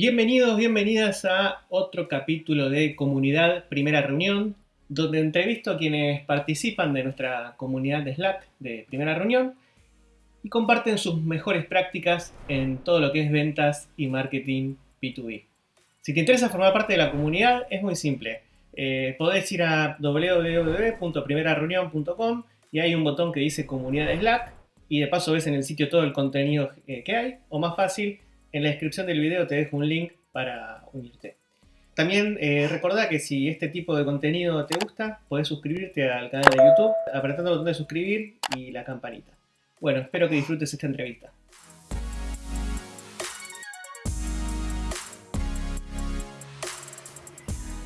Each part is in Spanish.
Bienvenidos, bienvenidas a otro capítulo de Comunidad Primera Reunión, donde entrevisto a quienes participan de nuestra comunidad de Slack de Primera Reunión y comparten sus mejores prácticas en todo lo que es ventas y marketing B2B. Si te interesa formar parte de la comunidad, es muy simple. Eh, podés ir a www.primerareunión.com y hay un botón que dice Comunidad de Slack y de paso ves en el sitio todo el contenido eh, que hay, o más fácil, en la descripción del video te dejo un link para unirte. También eh, recordá que si este tipo de contenido te gusta, podés suscribirte al canal de YouTube apretando el botón de suscribir y la campanita. Bueno, espero que disfrutes esta entrevista.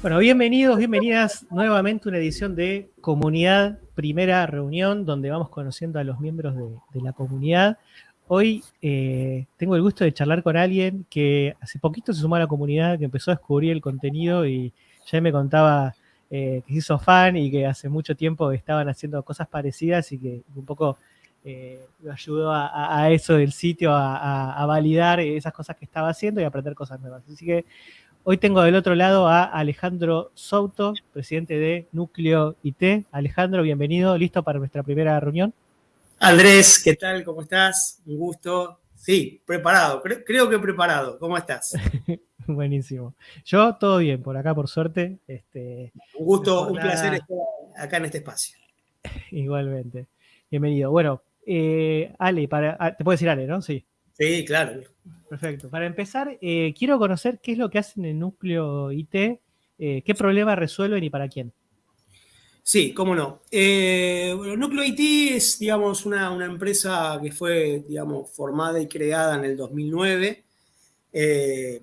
Bueno, bienvenidos, bienvenidas nuevamente a una edición de Comunidad Primera Reunión, donde vamos conociendo a los miembros de, de la comunidad. Hoy eh, tengo el gusto de charlar con alguien que hace poquito se sumó a la comunidad, que empezó a descubrir el contenido y ya me contaba eh, que se hizo fan y que hace mucho tiempo estaban haciendo cosas parecidas y que un poco eh, lo ayudó a, eso del sitio, a, validar esas cosas que estaba haciendo y a aprender cosas nuevas. Así que hoy tengo del otro lado a Alejandro Souto, presidente de Núcleo IT. Alejandro, bienvenido, listo para nuestra primera reunión. Andrés, ¿qué tal? ¿Cómo estás? Un gusto. Sí, preparado, creo, que preparado. ¿Cómo estás? Buenísimo. Yo todo bien, por acá por suerte. Este, un gusto, un placer estar acá en este espacio. Igualmente. Bienvenido. Bueno, eh, Ale, para, ah, te puedo decir Ale, ¿no? Sí. Sí, claro. Perfecto. Para empezar, eh, quiero conocer qué es lo que hacen en el núcleo IT, eh, qué problema resuelven y para quién. Sí, cómo no. Eh, bueno, Núcleo es, digamos, una, empresa que fue, digamos, formada y creada en el 2009. Eh,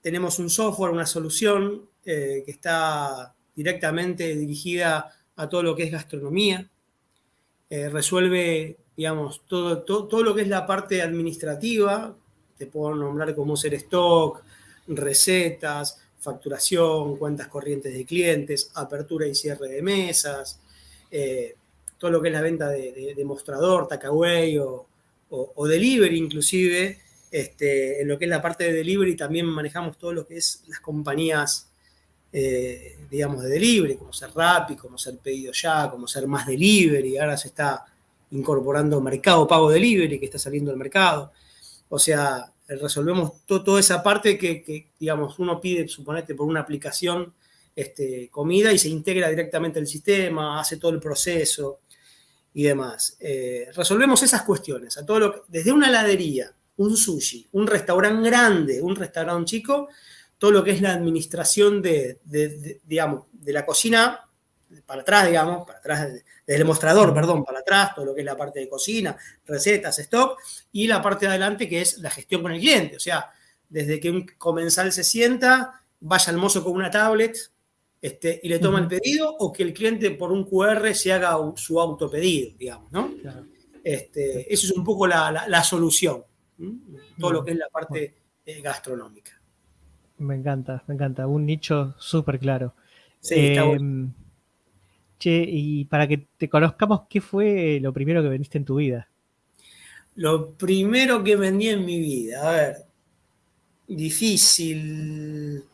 tenemos un software, una solución eh, que está directamente dirigida a todo lo que es gastronomía. resuelve, digamos, todo, todo, todo, lo que es la parte administrativa. Te puedo nombrar como ser stock, recetas, facturación, cuentas corrientes de clientes, apertura y cierre de mesas, eh, todo lo que es la venta de, mostrador, takeaway o, delivery inclusive. Este, en lo que es la parte de delivery también manejamos todo lo que es las compañías, eh, digamos, de delivery, como ser Rappi, como ser Pedido Ya, como ser Más Delivery. Ahora se está incorporando Mercado Pago Delivery, que está saliendo al mercado. O sea, eh, resolvemos toda esa parte que, digamos, uno pide, suponete, por una aplicación este, comida y se integra directamente el sistema, hace todo el proceso y demás. Eh, resolvemos esas cuestiones, a todo desde una heladería, un sushi, un restaurante grande, un restaurante chico, todo lo que es la administración de, digamos, de la cocina para atrás, digamos, para atrás, desde el mostrador, perdón, para atrás, todo lo que es la parte de cocina, recetas, stock, y la parte de adelante que es la gestión con el cliente. O sea, desde que un comensal se sienta, vaya al mozo con una tablet este, y le toma el pedido, o que el cliente por un QR se haga su autopedido, digamos, ¿no? Este, eso es un poco la, solución, todo lo que es la parte eh, gastronómica. Me encanta, me encanta, un nicho súper claro. Sí, está bueno. Y para que te conozcamos, ¿qué fue lo primero que vendiste en tu vida? Lo primero que vendí en mi vida, a ver, difícil.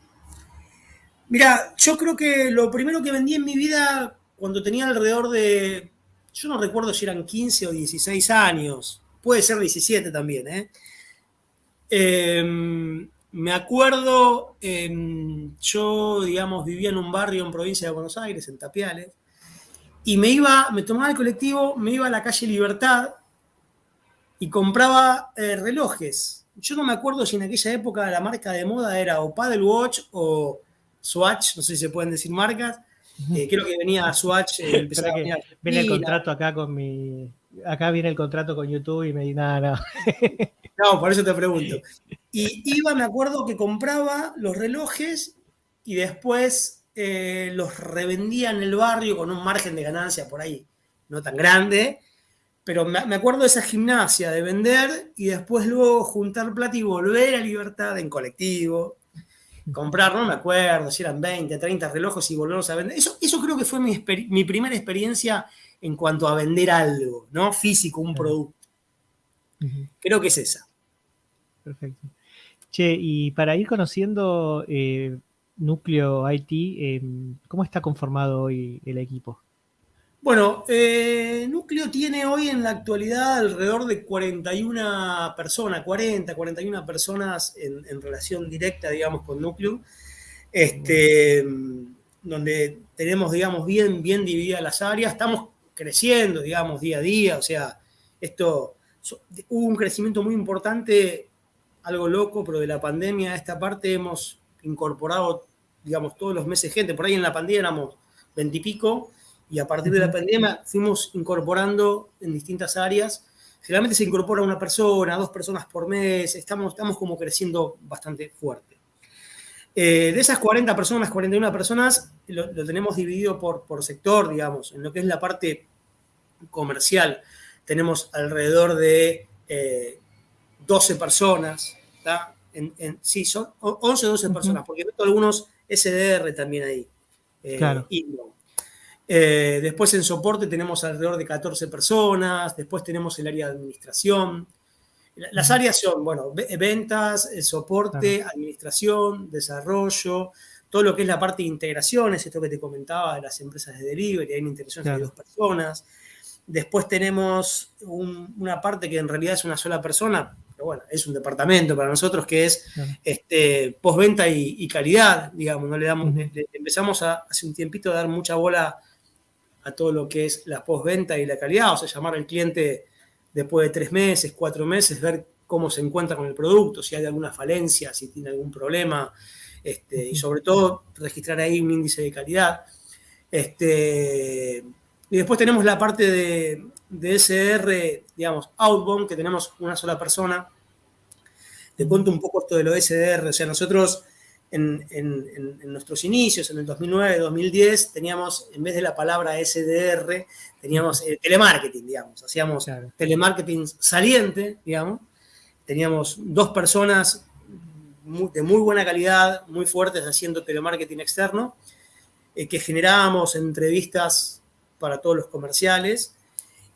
Mira, yo creo que lo primero que vendí en mi vida cuando tenía alrededor de, yo no recuerdo si eran 15 o 16 años, puede ser 17 también, ¿eh? Em, me acuerdo, yo, digamos, vivía en un barrio en provincia de Buenos Aires, en Tapiales, y me iba, me tomaba el colectivo, me iba a la calle Libertad y compraba eh, relojes. Yo no me acuerdo si en aquella época la marca de moda era o Paddle Watch o Swatch, no sé si se pueden decir marcas. Eh, creo que venía Swatch. Eh, viene el contrato acá con mi. Acá viene el contrato con YouTube y me di nada, nada. No, por eso te pregunto. Y iba, me acuerdo que compraba los relojes y después eh, los revendía en el barrio con un margen de ganancia por ahí no tan grande, pero me, acuerdo de esa gimnasia de vender y después luego juntar plata y volver a Libertad en colectivo, comprar, no me acuerdo si eran 20, 30 relojes y volverlos a vender. Eso, eso creo que fue mi, mi primera experiencia en cuanto a vender algo, ¿no? Físico, un producto. Creo que es esa. Perfecto. Che, y para ir conociendo eh, Núcleo IT, eh, ¿cómo está conformado hoy el equipo? Bueno, eh, Núcleo tiene hoy en la actualidad alrededor de 41 personas, 40, 41 personas en, en relación directa, digamos, con Núcleo, este, donde tenemos, digamos, bien, bien divididas las áreas. Estamos creciendo, digamos, día a día, o sea, esto, hubo un crecimiento muy importante, algo loco, pero de la pandemia a esta parte hemos incorporado, digamos, todos los meses gente, por ahí en la pandemia éramos veintipico, y, a partir de la pandemia fuimos incorporando en distintas áreas. Generalmente se incorpora una persona, dos personas por mes, estamos, estamos como creciendo bastante fuerte. Eh, de esas 40 personas, 41 personas, lo, tenemos dividido por, por sector, digamos, en lo que es la parte comercial. Tenemos alrededor de 12 eh, personas, En, sí, son 11 o 12 personas, porque meto algunos SDR también ahí. Eh, claro. Eh, después en soporte tenemos alrededor de 14 personas, después tenemos el área de administración. Las áreas son, bueno, ventas, soporte, administración, desarrollo, todo lo que es la parte de integraciones, esto que te comentaba de las empresas de delivery, hay una integración de dos personas. Después tenemos una parte que en realidad es una sola persona, pero bueno, es un departamento para nosotros que es este, postventa y, calidad, digamos, no le damos, empezamos a, hace un tiempito a dar mucha bola a todo lo que es la postventa y la calidad, o sea, llamar al cliente después de tres meses, cuatro meses, ver cómo se encuentra con el producto, si hay alguna falencia, si tiene algún problema, este, y sobre todo registrar ahí un índice de calidad. Este, y después tenemos la parte de, de SDR, digamos, outbound, que tenemos una sola persona. Te cuento un poco esto de lo SDR. O sea, nosotros en, nuestros inicios, en el 2009, 2010, teníamos, en vez de la palabra SDR, teníamos eh, telemarketing, digamos. Hacíamos telemarketing saliente, digamos. Teníamos dos personas de muy buena calidad, muy fuertes, haciendo telemarketing externo, eh, que generábamos entrevistas para todos los comerciales.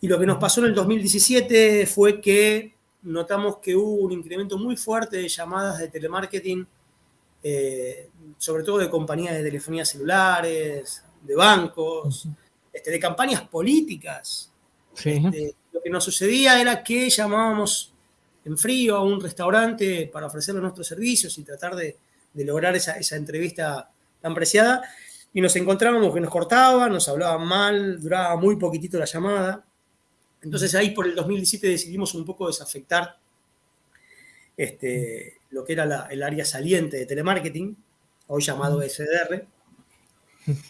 Y lo que nos pasó en el 2017 fue que notamos que hubo un incremento muy fuerte de llamadas de telemarketing, eh, sobre todo de compañías de telefonía celulares, de bancos, este, de campañas políticas. Este, lo que nos sucedía era que llamábamos en frío a un restaurante para ofrecerle nuestros servicios y tratar de, lograr esa, esa entrevista tan preciada y nos encontrábamos que nos cortaban, nos hablaban mal, duraba muy poquitito la llamada. Entonces ahí por el 2017 decidimos un poco desafectar este, lo que era el área saliente de telemarketing, hoy llamado SDR.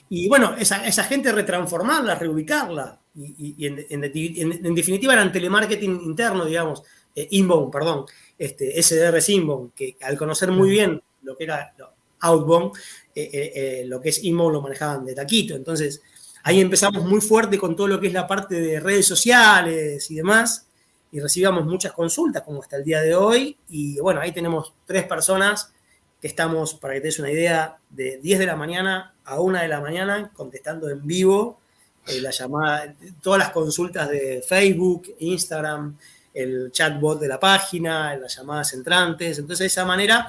Y bueno, esa, gente retransformarla, reubicarla. Y, en, definitiva eran telemarketing interno, digamos, eh, inbound, perdón, este, SDR es inbound, que al conocer muy bien lo que era outbound, eh, eh, lo que es IMO lo manejaban de taquito. Entonces, ahí empezamos muy fuerte con todo lo que es la parte de redes sociales y demás, y recibíamos muchas consultas, como hasta el día de hoy, y bueno, ahí tenemos tres personas que estamos, para que te des una idea, de 10 de la mañana a 1 de la mañana, contestando en vivo la llamada, todas las consultas de Facebook, Instagram, el chatbot de la página, las llamadas entrantes. Entonces, de esa manera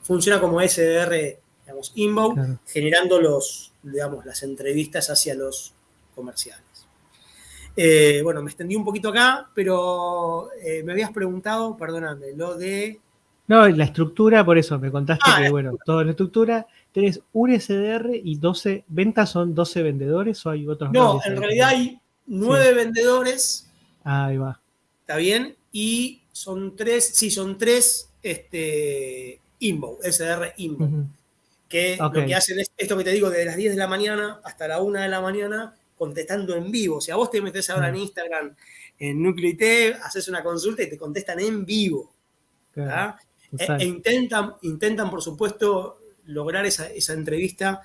funciona como SDR digamos, inbound, generando los, digamos, las entrevistas hacia los comerciales. Eh, bueno, me extendí un poquito acá, pero eh, me habías preguntado, perdóname, lo de... No, la estructura, por eso me contaste ah, que, bueno, toda la estructura, tenés un SDR y 12, ventas son 12 vendedores o hay otros No, en realidad hay 9 vendedores. ahí va. ¿Está bien? Y son tres, sí, son tres este, inbound, SDR inbound que lo que hacen es esto que te digo, desde las 10 de la mañana hasta la 1 de la mañana, contestando en vivo. O sea, vos te metes ahora en Instagram, en Núcleo IT, haces una consulta y te contestan en vivo. E, e, intentan, intentan, por supuesto, lograr esa, entrevista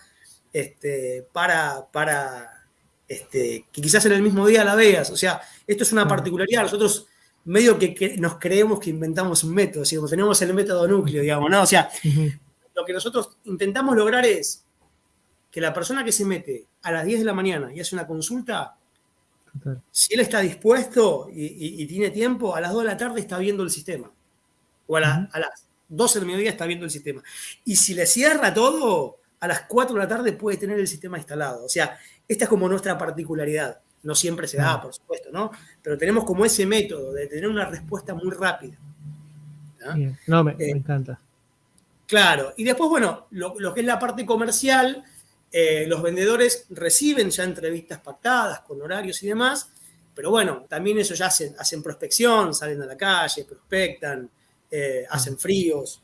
este, para, para este, que quizás en el mismo día la veas. O sea, esto es una particularidad. Nosotros medio que, nos creemos que inventamos un método, digamos, tenemos el método núcleo, digamos, ¿no? O sea, lo que nosotros intentamos lograr es que la persona que se mete a las 10 de la mañana y hace una consulta, si él está dispuesto y, tiene tiempo, a las 2 de la tarde está viendo el sistema. O a, las 12 del mediodía está viendo el sistema. Y si le cierra todo, a las 4 de la tarde puede tener el sistema instalado. O sea, esta es como nuestra particularidad. No siempre se da, por supuesto, ¿no? Pero tenemos como ese método de tener una respuesta muy rápida. ¿no? me, eh, encanta. Claro. Y después, bueno, lo, que es la parte comercial, eh, los vendedores reciben ya entrevistas pactadas con horarios y demás, pero bueno, también eso ya hacen, hacen prospección, salen a la calle, prospectan, eh, hacen fríos,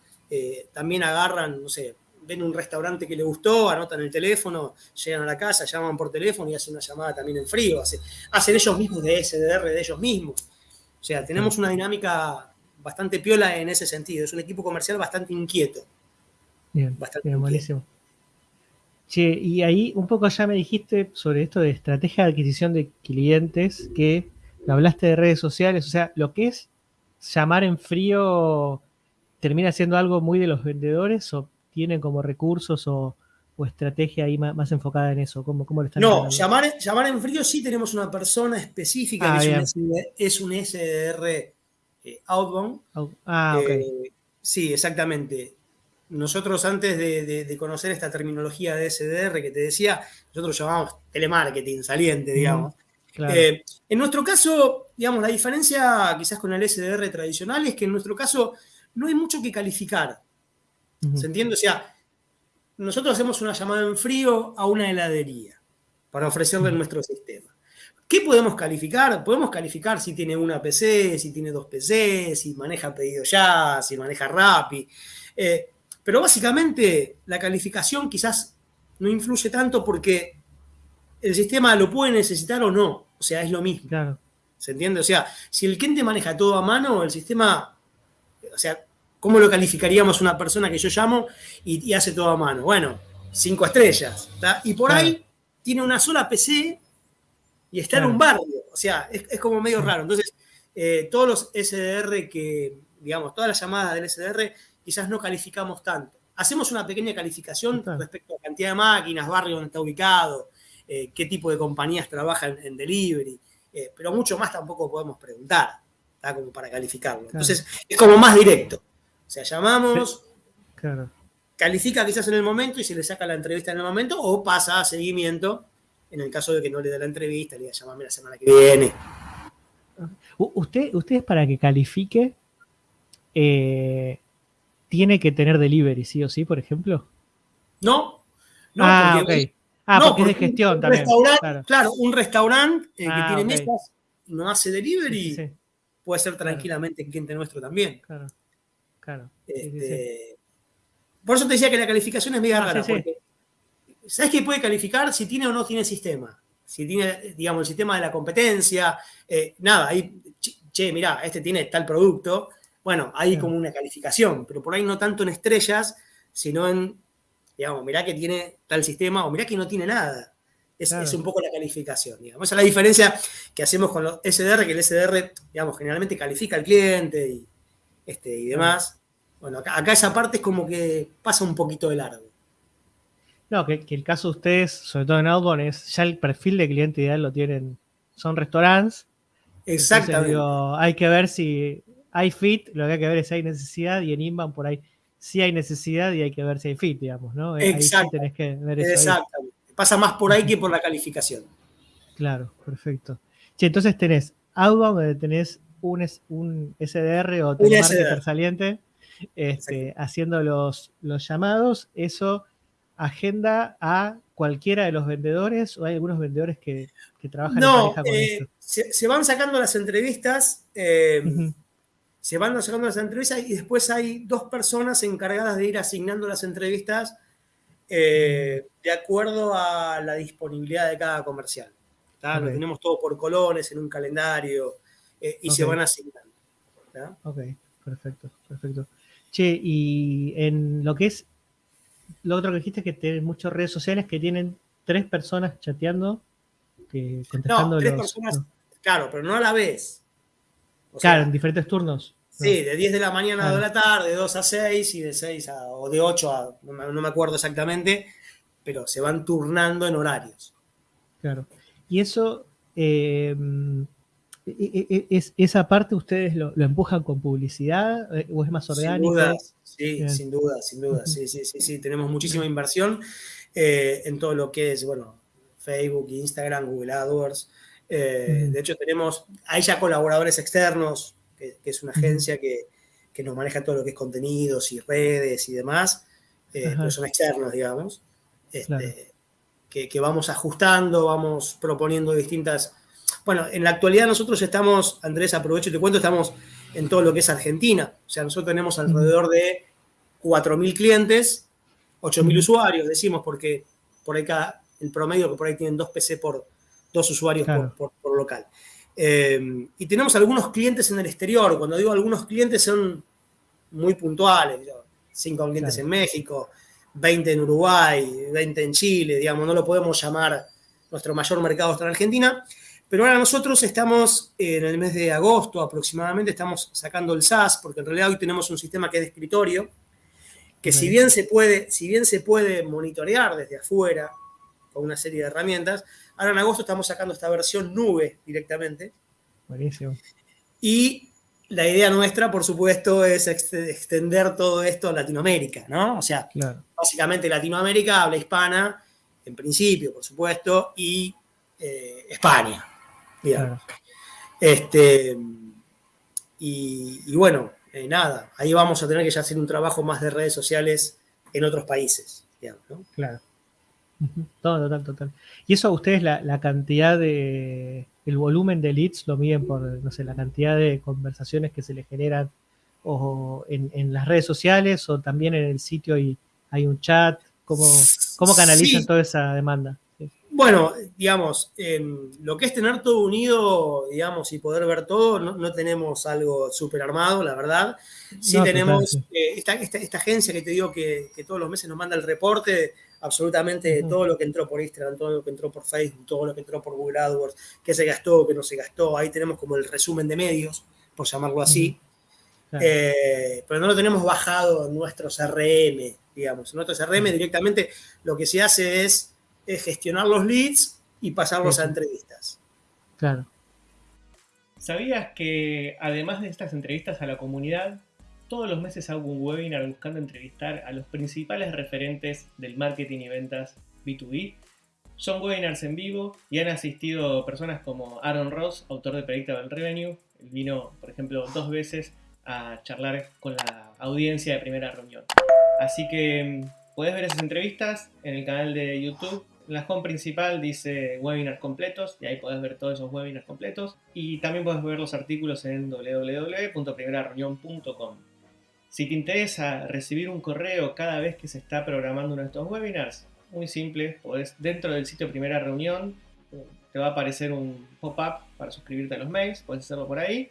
también agarran, no sé, ven un restaurante que le gustó, anotan el teléfono, llegan a la casa, llaman por teléfono y hacen una llamada también en frío. Hacen, ellos mismos de SDR de ellos mismos. O sea, tenemos una dinámica bastante piola en ese sentido. Es un equipo comercial bastante inquieto. Bien, bastante buenísimo. Che, y ahí un poco ya me dijiste sobre esto de estrategia de adquisición de clientes, que hablaste de redes sociales, o sea, lo que es llamar en frío termina siendo algo muy de los vendedores o tienen como recursos o, estrategia ahí más, enfocada en eso? ¿Cómo, cómo lo están No, llamar, llamar, en frío sí tenemos una persona específica ah, que es un, SDR eh, outbound. Ah, ok. Eh, sí, exactamente. Nosotros antes de, conocer esta terminología de SDR que te decía, nosotros llamamos telemarketing saliente, digamos. Eh, en nuestro caso, digamos, la diferencia quizás con el SDR tradicional es que en nuestro caso no hay mucho que calificar. ¿Se entiende? O sea, nosotros hacemos una llamada en frío a una heladería para ofrecerle nuestro sistema. ¿Qué podemos calificar? Podemos calificar si tiene una PC, si tiene dos PC, si maneja pedido ya, si maneja Rappi. Eh, pero básicamente la calificación quizás no influye tanto porque el sistema lo puede necesitar o no. O sea, es lo mismo. Claro. ¿Se entiende? O sea, si el cliente maneja todo a mano, el sistema, o sea, ¿Cómo lo calificaríamos una persona que yo llamo y, hace todo a mano? Bueno, cinco estrellas. Y por ahí tiene una sola PC y está en un barrio. O sea, es, como medio raro. Entonces, eh, todos los SDR que, digamos, todas las llamadas del SDR quizás no calificamos tanto. Hacemos una pequeña calificación respecto a cantidad de máquinas, barrio donde está ubicado, eh, qué tipo de compañías trabajan en delivery, eh, pero mucho más tampoco podemos preguntar, como para calificarlo. Entonces, es como más directo. O sea, llamamos, califica quizás en el momento y se le saca la entrevista en el momento o pasa a seguimiento en el caso de que no le dé la entrevista, le diga llamame la semana que viene. Usted, usted para que califique, eh, tiene que tener delivery, sí o sí, por ejemplo. No, no, ah, porque, ah, porque, es de gestión también. Claro. un restaurante eh, que ah, tiene mesas y no hace delivery, puede ser tranquilamente cliente nuestro también. Claro. Claro. Este, por eso te decía que la calificación es media rara. ¿Sabes qué puede calificar si tiene o no tiene sistema? Si tiene, digamos, el sistema de la competencia, eh, nada, ahí, che, mirá, este tiene tal producto. Bueno, hay como una calificación, pero por ahí no tanto en estrellas, sino en, digamos, mirá que tiene tal sistema o mirá que no tiene nada. Es, un poco la calificación, digamos. Esa es la diferencia que hacemos con los SDR, que el SDR, digamos, generalmente califica al cliente y, este, y demás. Bueno, acá, esa parte es como que pasa un poquito de largo. No, que, el caso de ustedes, sobre todo en Outbound, es ya el perfil de cliente ideal lo tienen, son restaurantes. Exactamente. hay que ver si hay fit, lo que hay que ver es si hay necesidad, y en Inbound por ahí sí hay necesidad y hay que ver si hay fit, digamos, ¿no? Exacto. que ver eso Exactamente. Pasa más por ahí que por la calificación. Claro, perfecto. Sí, entonces tenés Outbound, donde tenés un, un SDR o telemarketer saliente este, haciendo los, los llamados, eso agenda a cualquiera de los vendedores o hay algunos vendedores que, trabajan en pareja con eh, Se, se, van sacando las entrevistas, eh, se van sacando las entrevistas y después hay dos personas encargadas de ir asignando las entrevistas eh, de acuerdo a la disponibilidad de cada comercial. Lo tenemos todo por colones en un calendario. Eh, y se van asignando. Ok, perfecto, perfecto. Che, y en lo que es, lo otro que dijiste es que tienen muchas redes sociales que tienen tres personas chateando, que, contestando no, tres personas, claro, pero no a la vez. claro, en diferentes turnos. Sí, de 10 de la mañana a 2 de la tarde, de 2 a 6 y de 6 a, o de 8 a, no me, acuerdo exactamente, pero se van turnando en horarios. Claro. Y eso, eh, ¿Es, ¿Esa parte ustedes lo, empujan con publicidad eh, o es más orgánico? Sin duda, sí, sin duda, sin duda. Sí, sí, sí, sí. Tenemos muchísima inversión eh, en todo lo que es, bueno, Facebook, Instagram, Google AdWords. Eh, de hecho, tenemos, hay ya colaboradores externos, que, es una agencia que, que, nos maneja todo lo que es contenidos y redes y demás, pero son externos, digamos. Este, que, que vamos ajustando, vamos proponiendo distintas bueno, en la actualidad nosotros estamos, Andrés, aprovecho y te cuento, estamos en todo lo que es Argentina. O sea, nosotros tenemos alrededor de 4.000 clientes, 8.000 usuarios, decimos, porque por ahí cada, el promedio que por ahí tienen dos PC por dos usuarios por, local. Eh, y tenemos algunos clientes en el exterior. Cuando digo algunos clientes son muy puntuales. Cinco clientes en México, 20 en Uruguay, 20 en Chile, digamos, no lo podemos llamar nuestro mayor mercado está en Argentina. Pero ahora nosotros estamos en el mes de agosto aproximadamente, estamos sacando el SaaS, porque en realidad hoy tenemos un sistema que es de escritorio, que si bien se puede, si bien se puede monitorear desde afuera con una serie de herramientas, ahora en agosto estamos sacando esta versión nube directamente. Buenísimo. Y la idea nuestra, por supuesto, es extender todo esto a Latinoamérica, ¿no? O sea, básicamente Latinoamérica habla hispana, en principio, por supuesto, y eh, España. Este, y, bueno, eh, nada, ahí vamos a tener que ya hacer un trabajo más de redes sociales en otros países. Claro. Total, total, Y eso ustedes la, cantidad de, el volumen de leads lo miden por, no sé, la cantidad de conversaciones que se le generan o en, las redes sociales o también en el sitio y hay un chat. ¿Cómo, cómo canalizan toda esa demanda? Bueno, digamos, lo que es tener todo unido, digamos, y poder ver todo, no, tenemos algo súper armado, la verdad. Sí tenemos eh, esta, agencia que te digo que, todos los meses nos manda el reporte absolutamente de todo lo que entró por Instagram, todo lo que entró por Facebook, todo lo que entró por Google AdWords, qué se gastó, qué no se gastó. Ahí tenemos como el resumen de medios, por llamarlo así. Eh, pero no lo tenemos bajado en nuestro CRM, digamos. En nuestro CRM directamente lo que se hace es es gestionar los leads y pasarlos a entrevistas. Claro. ¿Sabías que además de estas entrevistas a la comunidad, todos los meses hago un webinar buscando entrevistar a los principales referentes del marketing y ventas B2B? Son webinars en vivo y han asistido personas como Aaron Ross, autor de Predictable Revenue. Él vino, por ejemplo, dos veces a charlar con la audiencia de primera reunión. Así que mm, puedes ver esas entrevistas en el canal de YouTube la home principal dice webinars completos y ahí puedes ver todos esos webinars completos y también puedes ver los artículos en www.primerareunión.com. Si te interesa recibir un correo cada vez que se está programando uno de estos webinars, muy simple, podés, dentro del sitio Primera Reunión te va a aparecer un pop-up para suscribirte a los mails, puedes hacerlo por ahí.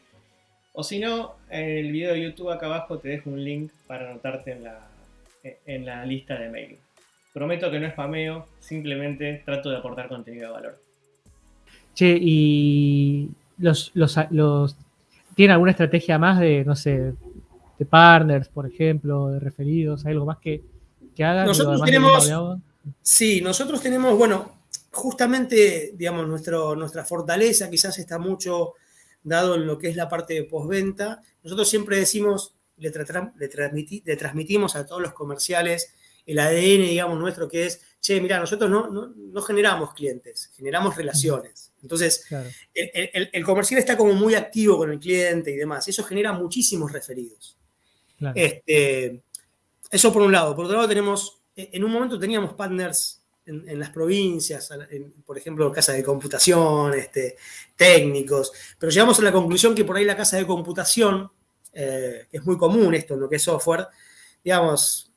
O si no, en el video de YouTube acá abajo te dejo un link para anotarte en la, en la lista de mail. Prometo que no es spameo, simplemente trato de aportar contenido de valor. Che, y los, los, ¿tienen alguna estrategia más de, no sé, de partners, por ejemplo, de referidos, algo más que, que hagan? Nosotros tenemos, sí, nosotros tenemos, bueno, justamente, digamos, nuestro, nuestra fortaleza quizás está mucho dado en lo que es la parte de postventa. Nosotros siempre decimos, le, le transmitimos a todos los comerciales el ADN, digamos, nuestro, que es, che, mira, nosotros no, no, generamos clientes, generamos relaciones. Entonces, el, comercial está como muy activo con el cliente y demás. Eso genera muchísimos referidos. Este, eso por un lado. Por otro lado, tenemos, en un momento teníamos partners en, las provincias, por ejemplo, casa de computación, este, técnicos, pero llegamos a la conclusión que por ahí la casa de computación, eh, es muy común esto en lo que es software, digamos,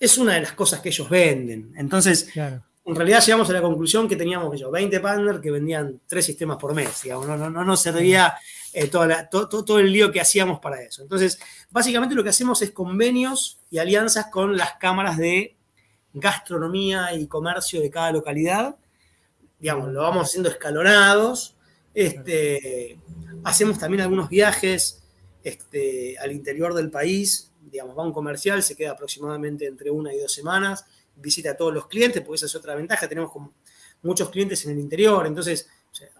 es una de las cosas que ellos venden. Entonces, en realidad llegamos a la conclusión que teníamos yo, 20 partners que vendían tres sistemas por mes, digamos, no, no, no nos servía eh, todo, el lío que hacíamos para eso. Entonces, básicamente lo que hacemos es convenios y alianzas con las cámaras de gastronomía y comercio de cada localidad. Digamos, lo vamos haciendo escalonados. Este, hacemos también algunos viajes este, al interior del país digamos, va un comercial, se queda aproximadamente entre una y dos semanas, visita a todos los clientes, porque esa es otra ventaja, tenemos como muchos clientes en el interior, entonces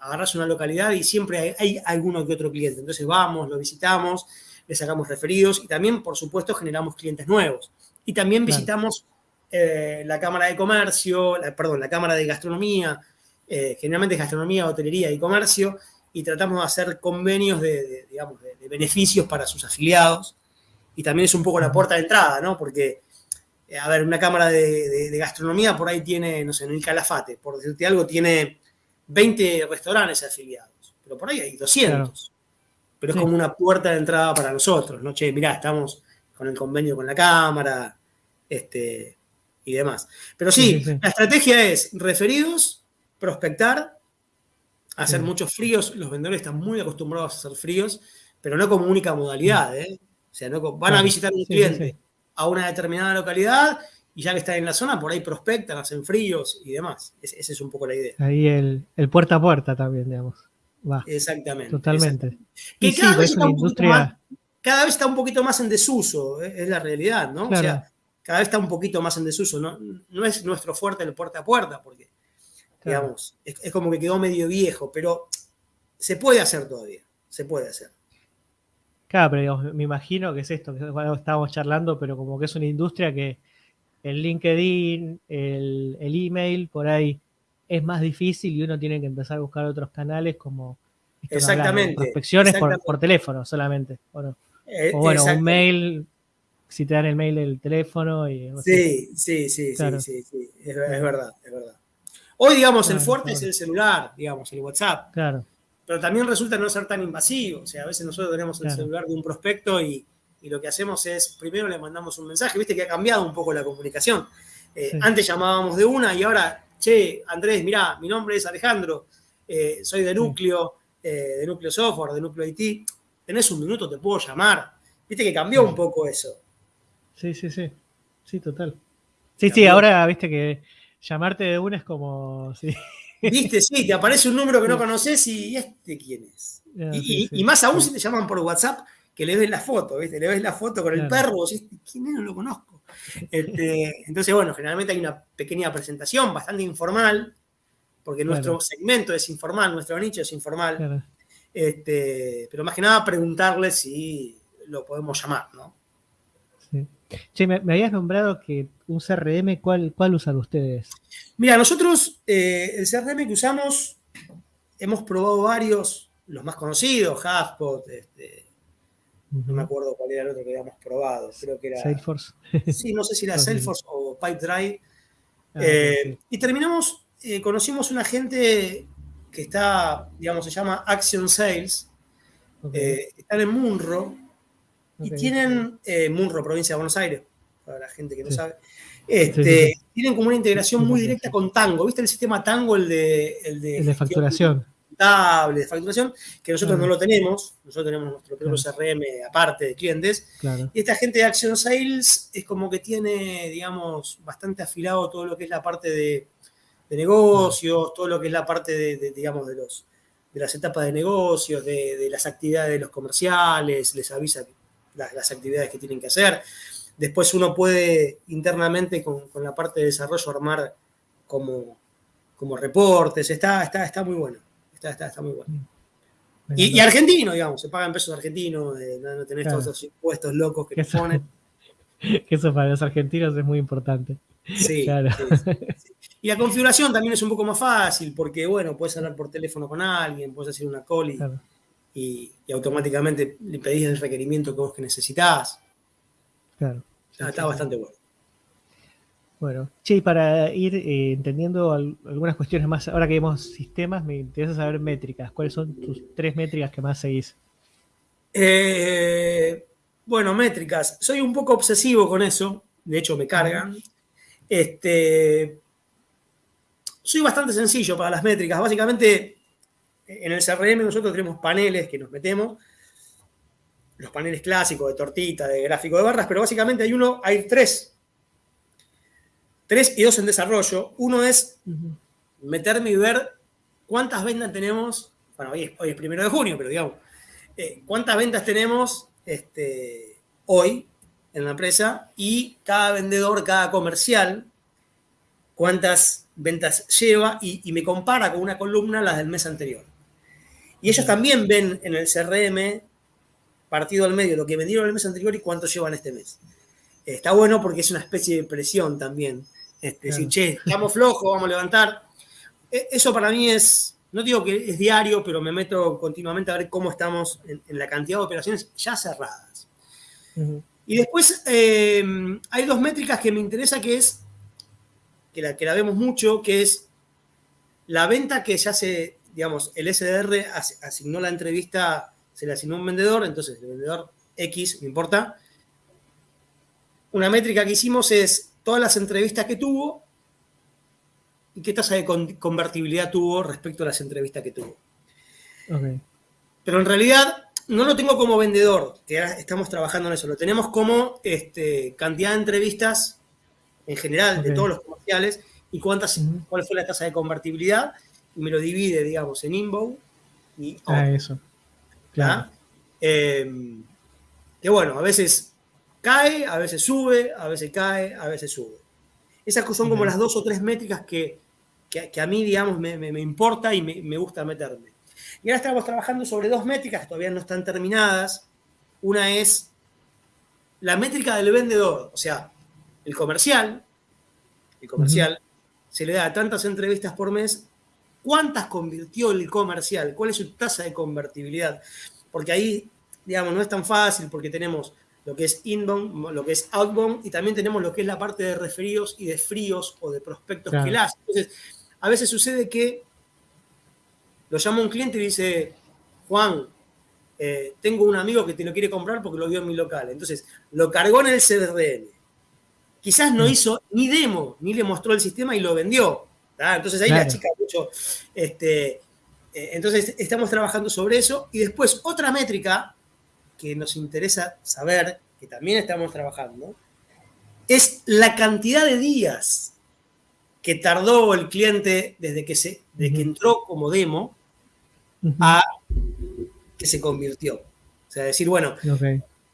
agarras una localidad y siempre hay, alguno que otro cliente. Entonces vamos, lo visitamos, le sacamos referidos y también, por supuesto, generamos clientes nuevos. Y también visitamos eh, la Cámara de Comercio, perdón, la Cámara de Gastronomía, eh, generalmente es gastronomía, hotelería y comercio, y tratamos de hacer convenios de, digamos, de, beneficios para sus afiliados. Y también es un poco la puerta de entrada, ¿no? Porque, eh, a ver, una cámara de, gastronomía por ahí tiene, no sé, en el Calafate, por decirte algo, tiene 20 restaurantes afiliados, pero por ahí hay 200. Pero es como una puerta de entrada para nosotros, ¿no? Che, mirá, estamos con el convenio con la cámara, este, y demás. Pero sí, la estrategia es referidos, prospectar, hacer muchos fríos. Los vendedores están muy acostumbrados a hacer fríos, pero no como única modalidad. ¿eh? O sea, no, van a visitar un cliente a una determinada localidad y ya que están en la zona, por ahí prospectan, hacen fríos y demás. esa es un poco la idea. Ahí el, puerta a puerta también, digamos. Exactamente. Totalmente. Que cada, vez está más, cada vez está un poquito más en desuso, ¿eh? es la realidad, ¿no? O sea, cada vez está un poquito más en desuso. No, no es nuestro fuerte el puerta a puerta, porque Digamos, es, como que quedó medio viejo, pero se puede hacer todavía, se puede hacer. Claro, pero me imagino que es esto, que estábamos charlando, pero como que es una industria que el LinkedIn, el, email, por ahí es más difícil y uno tiene que empezar a buscar otros canales como exactamente, prospecciones Por, teléfono solamente. Eh, o bueno, un mail, si te dan el mail del teléfono. Y, sí, sí, sí, sí, sí, sí, es verdad, es verdad. Hoy, digamos, el fuerte es el celular, digamos, el WhatsApp. Claro. Pero también resulta no ser tan invasivo. O sea, a veces nosotros tenemos el celular de un prospecto y, lo que hacemos es, primero le mandamos un mensaje, viste que ha cambiado un poco la comunicación. Eh, antes llamábamos de una y ahora, che, Andrés, mirá, mi nombre es Alejandro, eh, soy de Núcleo, eh, de Núcleo Software, de Núcleo IT. Tenés un minuto, te puedo llamar. Viste que cambió un poco eso. Sí, sí, sí. Sí, total. Sí, sí, ahora viste que llamarte de una es como. ¿sí? Viste, sí, te aparece un número que no conoces y este quién es. Ah, y, más aún si te llaman por WhatsApp, que le ves la foto, ¿viste? Le ves la foto con el perro, y ¿quién es? No lo conozco. Este, entonces, bueno, generalmente hay una pequeña presentación bastante informal, porque nuestro segmento es informal, nuestro nicho es informal. Este, pero más que nada preguntarle si lo podemos llamar, ¿no? Che, me, habías nombrado que un CRM, ¿cuál, cuál usan ustedes? Mira, nosotros eh, el CRM que usamos, hemos probado varios, los más conocidos, HubSpot, este, no me acuerdo cuál era el otro que habíamos probado, creo que era... Salesforce. Sí, no sé si era Salesforce o Pipedrive. Ah, eh, y terminamos, eh, conocimos una gente que está, digamos, se llama Action Sales, están en Munro, y tienen Munro, provincia de Buenos Aires, para la gente que no sabe. Este, tienen como una integración muy directa con Tango. ¿Viste el sistema Tango, el de, el de, facturación? de facturación, que nosotros no lo tenemos. Nosotros tenemos nuestro propio CRM aparte de clientes. Y esta gente de Action Sales es como que tiene, digamos, bastante afilado todo lo que es la parte de, negocios, todo lo que es la parte de, digamos, de los de las etapas de negocios, de, de, las actividades de los comerciales, les avisa las, actividades que tienen que hacer. Después uno puede internamente con, la parte de desarrollo armar como, como reportes. Está, está, está muy bueno. Está, está, muy bueno. Y, argentino, digamos, se pagan pesos argentinos, eh, no, tenés todos esos impuestos locos que, te ponen. que eso para los argentinos es muy importante. Sí, claro. Y la configuración también es un poco más fácil, porque bueno, puedes hablar por teléfono con alguien, puedes hacer una call y, y, automáticamente le pedís el requerimiento que vos que necesitas. Claro. Está, bastante bueno. Bueno, che, para ir eh, entendiendo algunas cuestiones más, ahora que vemos sistemas, me interesa saber métricas. ¿Cuáles son tus tres métricas que más seguís? Eh, bueno, métricas. Soy un poco obsesivo con eso. De hecho, me cargan. Este, soy bastante sencillo para las métricas. Básicamente, en el CRM nosotros tenemos paneles que nos metemos, los paneles clásicos de tortita, de gráfico de barras, pero básicamente hay uno, hay tres. Tres y dos en desarrollo. Uno es meterme y ver cuántas ventas tenemos, bueno, hoy es, primero de junio, pero digamos, eh, cuántas ventas tenemos este, hoy en la empresa y cada vendedor, cada comercial, cuántas ventas lleva y, me compara con una columna las del mes anterior. Y ellos también ven en el CRM partido al medio lo que vendieron el mes anterior y cuánto llevan este mes. Está bueno porque es una especie de presión también. Este, Decir, che, estamos flojos, vamos a levantar. E, eso para mí es, no digo que es diario, pero me meto continuamente a ver cómo estamos en, la cantidad de operaciones ya cerradas. Y después eh, hay dos métricas que me interesa, que es, que la, que la vemos mucho, que es la venta que ya se, digamos, el SDR asignó la entrevista, se le asignó un vendedor, entonces el vendedor X, no importa. Una métrica que hicimos es todas las entrevistas que tuvo y qué tasa de convertibilidad tuvo respecto a las entrevistas que tuvo. Pero en realidad no lo tengo como vendedor, que estamos trabajando en eso, lo tenemos como este, cantidad de entrevistas en general de todos los comerciales y cuántas, cuál fue la tasa de convertibilidad y me lo divide, digamos, en inbound y Ah, eso. Claro. Em, que bueno, a veces cae, a veces sube, a veces cae, a veces sube. Esas son como las dos o tres métricas que, a mí, digamos, me, importa y me, gusta meterme. Y ahora estamos trabajando sobre dos métricas que todavía no están terminadas. Una es la métrica del vendedor, o sea, el comercial. El comercial se le da tantas entrevistas por mes. ¿Cuántas convirtió el comercial? ¿Cuál es su tasa de convertibilidad? Porque ahí, digamos, no es tan fácil porque tenemos lo que es inbound, lo que es outbound, y también tenemos lo que es la parte de referidos y de fríos o de prospectos que las. Entonces, a veces sucede que lo llama un cliente y dice, Juan, eh, tengo un amigo que te lo quiere comprar porque lo vio en mi local. Entonces, lo cargó en el CRM. Quizás no mm. hizo ni demo, ni le mostró el sistema y lo vendió. Entonces ahí la chica mucho. Este, eh, entonces, estamos trabajando sobre eso. Y después, otra métrica que nos interesa saber, que también estamos trabajando, es la cantidad de días que tardó el cliente desde que, se, que entró como demo a que se convirtió. O sea, decir, bueno,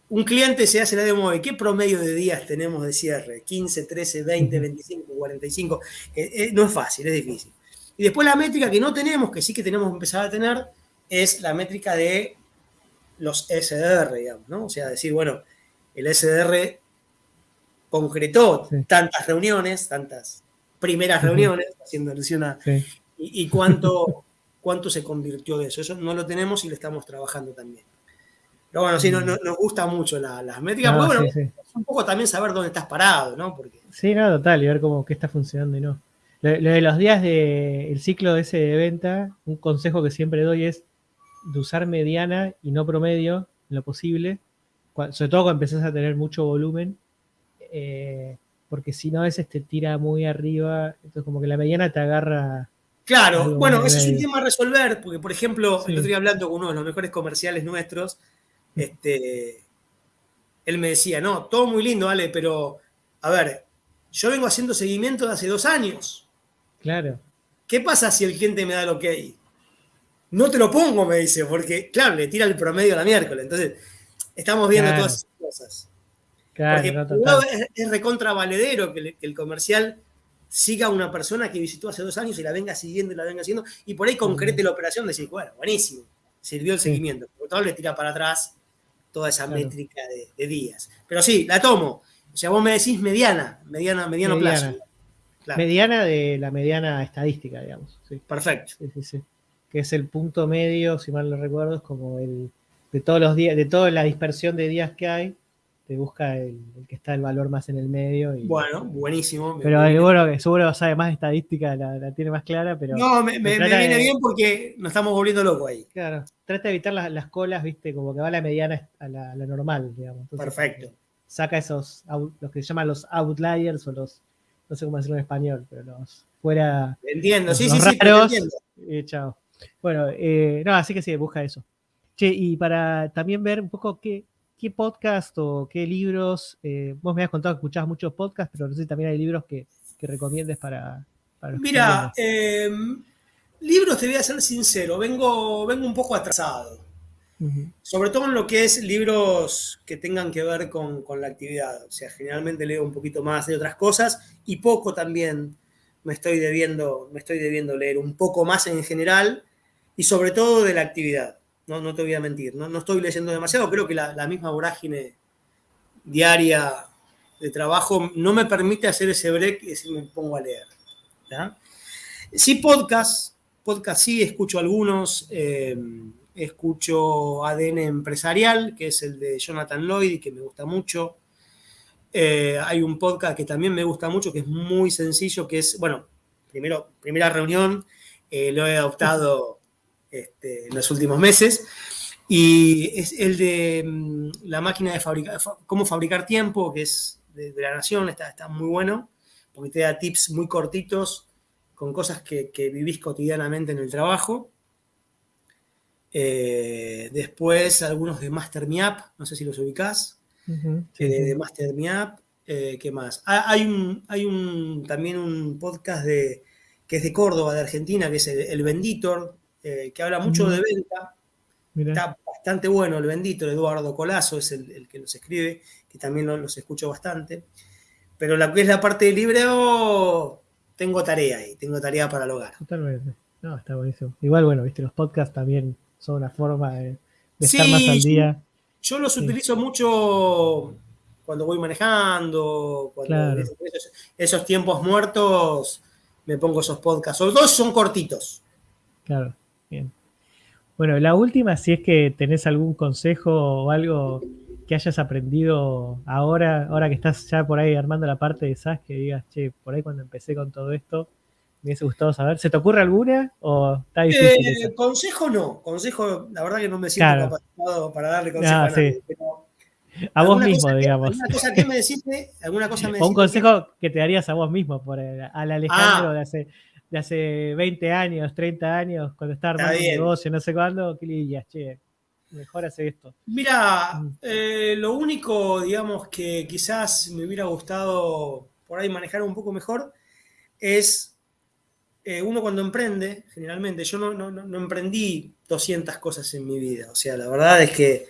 un cliente se hace la demo de qué promedio de días tenemos de cierre, 15, 13, 20, 25, 45. no es fácil, es difícil. Y después la métrica que no tenemos, que sí que tenemos que empezar a tener, es la métrica de los SDR, digamos, ¿no? O sea, decir, bueno, el SDR concretó tantas reuniones, tantas primeras reuniones, haciendo alusión a... Y, cuánto, cuánto se convirtió de eso. Eso no lo tenemos y lo estamos trabajando también. Pero bueno, sí, no, nos gusta mucho las métricas, bueno, un poco también saber dónde estás parado, ¿no? Porque... Sí, no, total, y ver cómo qué está funcionando y no. Lo, de los días del ciclo de ese de venta, un consejo que siempre doy es de usar mediana y no promedio en lo posible, sobre todo cuando empezás a tener mucho volumen, eh, porque si no a veces te tira muy arriba, entonces como que la mediana te agarra... Claro, bueno, ese es un tema a resolver, porque por ejemplo, el otro día hablando con uno de los mejores comerciales nuestros, mm. Este, él me decía, no, todo muy lindo, Ale, pero a ver, yo vengo haciendo seguimiento de hace dos años. Claro. ¿Qué pasa si el cliente me da lo que hay? No te lo pongo, me dice, porque, claro, le tira el promedio a la miércoles. Entonces, estamos viendo todas esas cosas. Claro, porque es, recontra valedero que, el comercial siga a una persona que visitó hace dos años y la venga siguiendo y la venga haciendo, y por ahí concrete la operación, decir, bueno, buenísimo, sirvió el seguimiento. Por tanto, le tira para atrás toda esa métrica de, días. Pero sí, la tomo. O sea, vos me decís mediana, mediana, mediano plazo. Mediana de la mediana estadística, digamos. Perfecto. Sí, sí, sí que es el punto medio, si mal no recuerdo, es como el de todos los días, de toda la dispersión de días que hay, te busca el, que está el valor más en el medio. Y, bueno, buenísimo. Pero seguro que seguro sabe más estadística, la, tiene más clara, pero. No, me, viene bien porque nos estamos volviendo locos ahí. Claro, trata de evitar las, colas, viste, como que va la mediana a la, normal, digamos. Perfecto. Saca esos, los que se llaman los outliers o los, no sé cómo decirlo en español, pero los fuera. Entiendo, sí, sí, sí, entiendo. Y chao. Bueno, eh, no, así que sí, busca eso. Che, y para también ver un poco qué, qué podcast o qué libros, eh, vos me has contado que escuchabas muchos podcasts, pero no sé si también hay libros que, que recomiendes para... para Mira, em, libros te voy a ser sincero, vengo, vengo un poco atrasado. Sobre todo en lo que es libros que tengan que ver con, con, la actividad. O sea, generalmente leo un poquito más de otras cosas y poco también me estoy debiendo, me estoy debiendo leer un poco más en general y sobre todo de la actividad. No, no te voy a mentir, no, no estoy leyendo demasiado, creo que la, la misma vorágine diaria de trabajo no me permite hacer ese break y si me pongo a leer. Sí, podcast, podcast sí, escucho algunos, eh, escucho ADN Empresarial, que es el de Jonathan Lloyd, que me gusta mucho. Eh, hay un podcast que también me gusta mucho, que es muy sencillo, que es, bueno, primero, primera reunión, eh, lo he adoptado este, en los últimos meses, y es el de mm, la máquina de fabricar, cómo fabricar tiempo, que es de, de la Nación, está, está, muy bueno, porque te da tips muy cortitos con cosas que, que vivís cotidianamente en el trabajo. Eh, después algunos de Master Me Up, no sé si los ubicás, uh -huh, sí, eh, de Master Me Up. Eh, ¿Qué más? Ah, hay, un, hay un, también un podcast de, que es de Córdoba, de Argentina, que es el, el Venditor, eh, que habla mucho de venta. Mirá. Está bastante bueno el Venditor, Eduardo Colazo es el, el que los escribe, que también los, los, escucho bastante. Pero la que es la parte de libreo, tengo tarea ahí, tengo tarea para el hogar. Totalmente. No, está buenísimo. Igual, bueno, viste, los podcasts también son una forma de, de sí, estar más al día. Yo los sí. utilizo mucho cuando voy manejando, cuando claro. esos, esos, tiempos muertos me pongo esos podcasts. Sobre todo son cortitos. Claro. Bueno, la última, si es que tenés algún consejo o algo que hayas aprendido ahora, ahora que estás ya por ahí armando la parte de SAS, que digas, che, por ahí cuando empecé con todo esto, me hubiese gustado saber. ¿Se te ocurre alguna o está difícil? Eh, consejo no, consejo, la verdad que no me siento claro. capacitado para darle consejo ah, a nadie, sí. pero a vos mismo, que, digamos. ¿Alguna cosa que me deciste? ¿Alguna cosa me o un consejo que... que te darías a vos mismo, por el, al Alejandro ah. de, hace, de hace 20 años, 30 años, cuando estaba armando un negocio, no sé cuándo, ¿qué le dirías? Che, mejor hace esto. Mira, mm. eh, lo único, digamos, que quizás me hubiera gustado por ahí manejar un poco mejor es eh, uno cuando emprende, generalmente, yo no, no, no, emprendí 200 cosas en mi vida. O sea, la verdad es que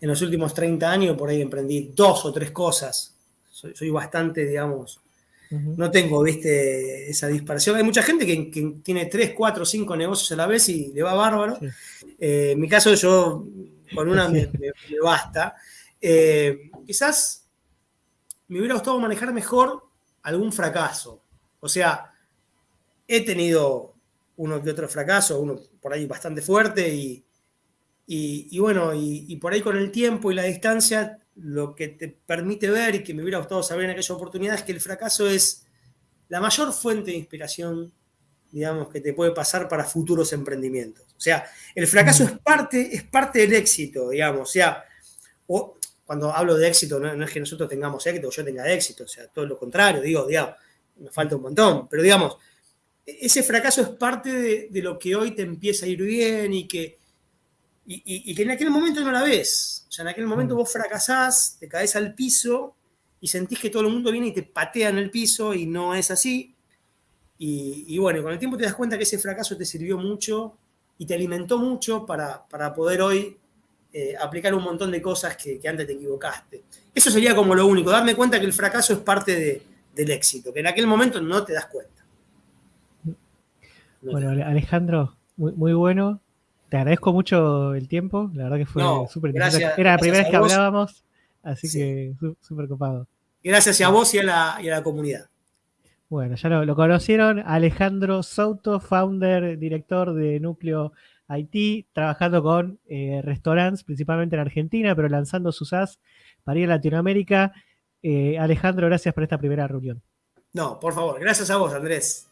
en los últimos 30 años por ahí emprendí dos o tres cosas. Soy, soy bastante, digamos, uh -huh. no tengo, viste, esa dispersión. Hay mucha gente que, que, tiene 3, 4, 5 negocios a la vez y le va bárbaro. Sí. Eh, en mi caso, yo con una me, me, me basta. Eh, quizás me hubiera gustado manejar mejor algún fracaso. O sea, he tenido uno que otro fracaso, uno por ahí bastante fuerte y, y, y bueno, y, y, por ahí con el tiempo y la distancia, lo que te permite ver y que me hubiera gustado saber en aquella oportunidad es que el fracaso es la mayor fuente de inspiración, digamos, que te puede pasar para futuros emprendimientos. O sea, el fracaso es parte, es parte del éxito, digamos. O sea, o, cuando hablo de éxito, no, no, es que nosotros tengamos éxito o yo tenga éxito, o sea, todo lo contrario, digo, digamos, me falta un montón, pero digamos, ese fracaso es parte de, de lo que hoy te empieza a ir bien y que y, y, y, que en aquel momento no la ves. O sea, en aquel momento mm. vos fracasás, te caes al piso y sentís que todo el mundo viene y te patea en el piso y no es así. Y, y bueno, con el tiempo te das cuenta que ese fracaso te sirvió mucho y te alimentó mucho para, para poder hoy eh, aplicar un montón de cosas que, que, antes te equivocaste. Eso sería como lo único, darme cuenta que el fracaso es parte de, del éxito, que en aquel momento no te das cuenta. No bueno, Alejandro, muy, muy bueno te agradezco mucho el tiempo, la verdad que fue no, súper interesante. Era la primera vez que hablábamos, así sí. que súper copado. Gracias a vos y a la, y a la comunidad. Bueno, ya lo, lo, conocieron, Alejandro Souto, founder, director de Núcleo Haití, trabajando con eh, restaurantes, principalmente en Argentina, pero lanzando sus as para ir a Latinoamérica. Eh, Alejandro, gracias por esta primera reunión. No, por favor, gracias a vos, Andrés.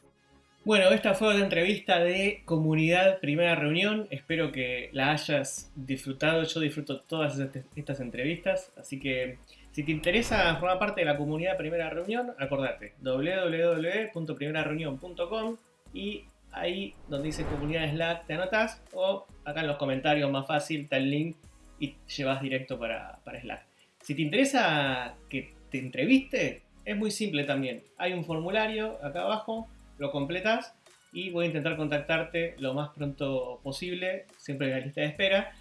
Bueno, esta fue una entrevista de comunidad primera reunión. Espero que la hayas disfrutado. Yo disfruto todas estas entrevistas. Así que si te interesa formar parte de la comunidad primera reunión, acordate www.primerareunión.com y ahí donde dice comunidad Slack te anotas o acá en los comentarios más fácil está el link y llevas directo para, para Slack. Si te interesa que te entreviste, es muy simple también. Hay un formulario acá abajo lo completas y voy a intentar contactarte lo más pronto posible, siempre en la lista de espera.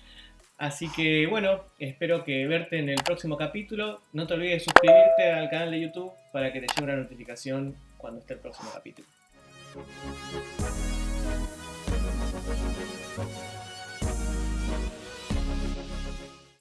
Así que bueno, espero que verte en el próximo capítulo. No te olvides de suscribirte al canal de YouTube para que te llegue una notificación cuando esté el próximo capítulo.